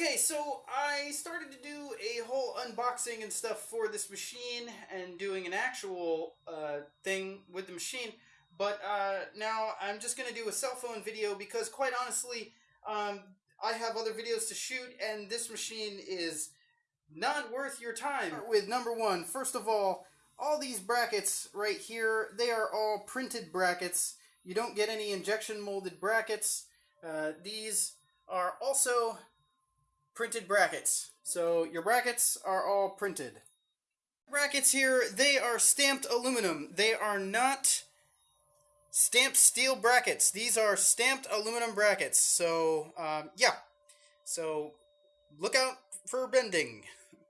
Okay, so I started to do a whole unboxing and stuff for this machine and doing an actual uh, thing with the machine, but uh, now I'm just going to do a cell phone video because quite honestly, um, I have other videos to shoot and this machine is not worth your time. With number one, first of all, all these brackets right here, they are all printed brackets. You don't get any injection molded brackets. Uh, these are also printed brackets. So your brackets are all printed. Brackets here, they are stamped aluminum. They are not stamped steel brackets. These are stamped aluminum brackets. So, um, yeah. So, look out for bending.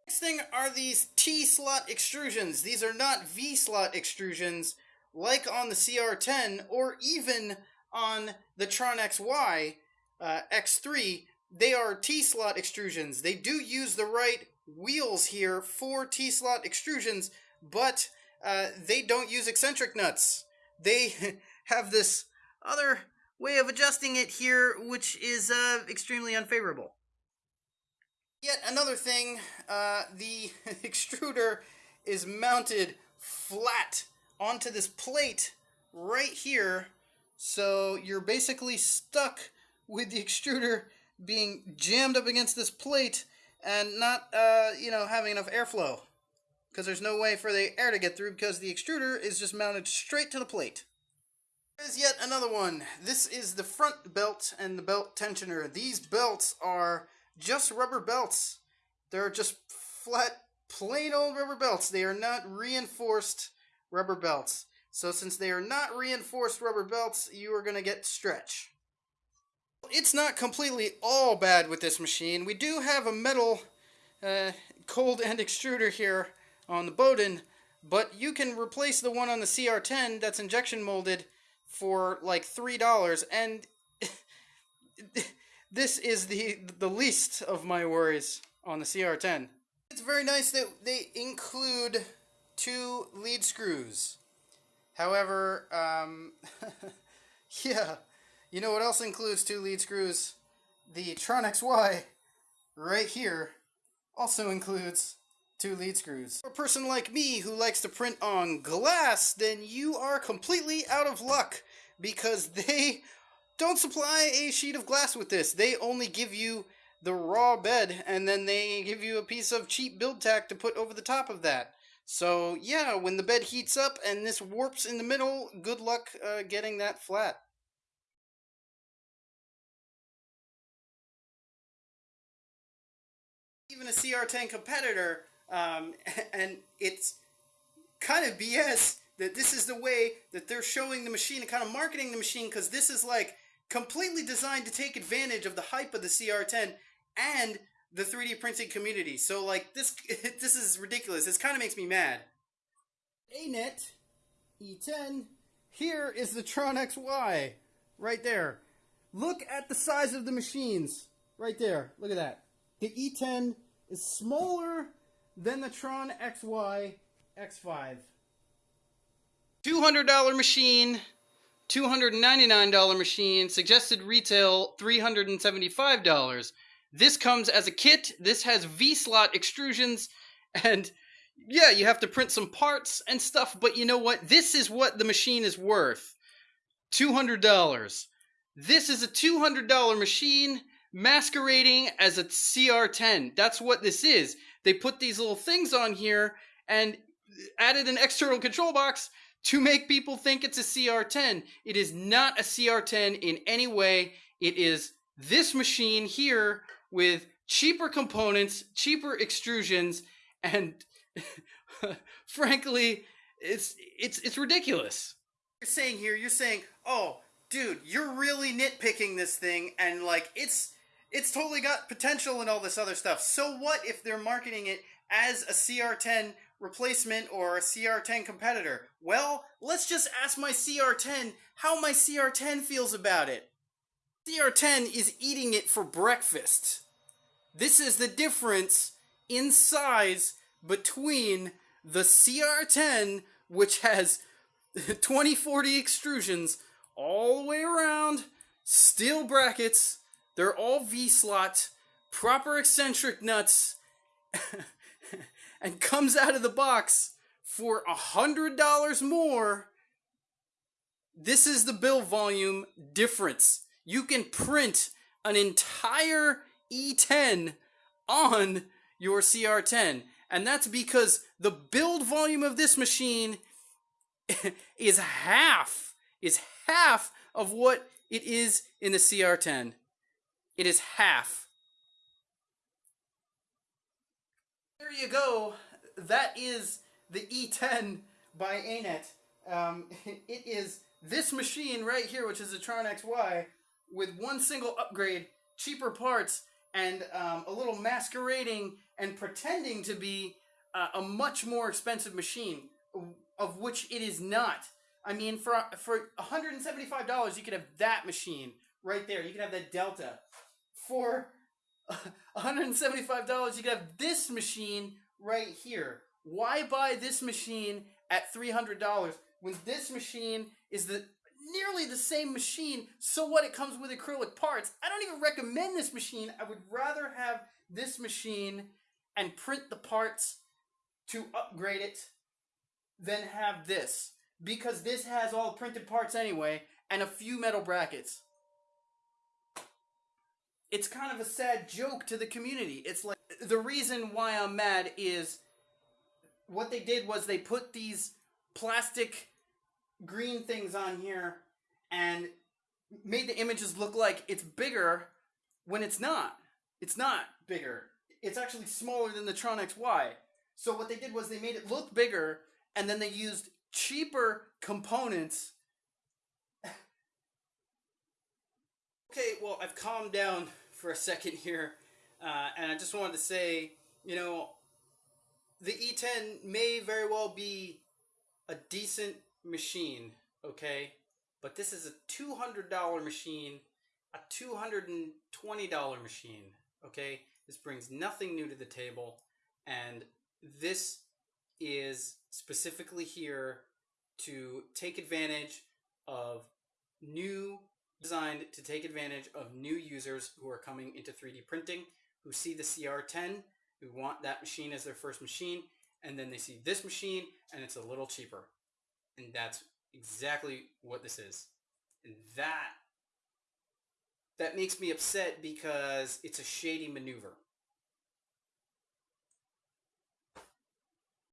Next thing are these T-slot extrusions. These are not V-slot extrusions like on the CR10 or even on the Tron XY uh, X3. They are T-slot extrusions. They do use the right wheels here for T-slot extrusions, but uh, they don't use eccentric nuts. They have this other way of adjusting it here, which is uh, extremely unfavorable. Yet another thing, uh, the extruder is mounted flat onto this plate right here. So you're basically stuck with the extruder being jammed up against this plate and not, uh, you know, having enough airflow. Because there's no way for the air to get through because the extruder is just mounted straight to the plate. There's yet another one. This is the front belt and the belt tensioner. These belts are just rubber belts. They're just flat, plain old rubber belts. They are not reinforced rubber belts. So since they are not reinforced rubber belts, you are going to get stretch. It's not completely all bad with this machine. We do have a metal uh, cold end extruder here on the Bowden, but you can replace the one on the CR10 that's injection molded for like $3 and this is the the least of my worries on the CR10. It's very nice that they include two lead screws. However, um, yeah, you know what else includes two lead screws? The Tron XY right here also includes two lead screws. For a person like me who likes to print on glass, then you are completely out of luck because they don't supply a sheet of glass with this. They only give you the raw bed and then they give you a piece of cheap BuildTak to put over the top of that. So yeah, when the bed heats up and this warps in the middle, good luck uh, getting that flat. A CR10 competitor, um, and it's kind of BS that this is the way that they're showing the machine and kind of marketing the machine because this is like completely designed to take advantage of the hype of the CR10 and the 3D printing community. So like this this is ridiculous. This kind of makes me mad. ANET E10 here is the Tron XY right there. Look at the size of the machines right there. Look at that. The E10 is smaller than the Tron XY X5. $200 machine $299 machine, suggested retail $375. This comes as a kit. This has V-slot extrusions and yeah, you have to print some parts and stuff, but you know what? This is what the machine is worth. $200. This is a $200 machine masquerading as a CR10. That's what this is. They put these little things on here and added an external control box to make people think it's a CR10. It is not a CR10 in any way. It is this machine here with cheaper components, cheaper extrusions, and frankly, it's it's it's ridiculous. You're saying here, you're saying, "Oh, dude, you're really nitpicking this thing and like it's it's totally got potential and all this other stuff. So what if they're marketing it as a CR10 replacement or a CR10 competitor? Well, let's just ask my CR10 how my CR10 feels about it. CR10 is eating it for breakfast. This is the difference in size between the CR10, which has 2040 extrusions all the way around, steel brackets, they're all V-slot, proper eccentric nuts and comes out of the box for a hundred dollars more this is the build volume difference you can print an entire e10 on your cr10 and that's because the build volume of this machine is half is half of what it is in the CR10. It is half. There you go. That is the E10 by ANET. Um, it is this machine right here, which is a Tron XY, with one single upgrade, cheaper parts, and um, a little masquerading and pretending to be uh, a much more expensive machine, of which it is not. I mean, for for $175, you could have that machine right there. You could have that Delta. For $175, you could have this machine right here. Why buy this machine at $300 when this machine is the nearly the same machine? So what? It comes with acrylic parts. I don't even recommend this machine. I would rather have this machine and print the parts to upgrade it than have this because this has all printed parts anyway and a few metal brackets. It's kind of a sad joke to the community. It's like the reason why I'm mad is what they did was they put these plastic green things on here and made the images look like it's bigger when it's not. It's not bigger. It's actually smaller than the Tron XY. So what they did was they made it look bigger and then they used cheaper components. Okay, well, I've calmed down for a second here, uh, and I just wanted to say, you know, the E10 may very well be a decent machine, okay? But this is a $200 machine, a $220 machine, okay? This brings nothing new to the table, and this is specifically here to take advantage of new designed to take advantage of new users who are coming into 3D printing, who see the CR10, who want that machine as their first machine, and then they see this machine and it's a little cheaper. And that's exactly what this is. And that that makes me upset because it's a shady maneuver.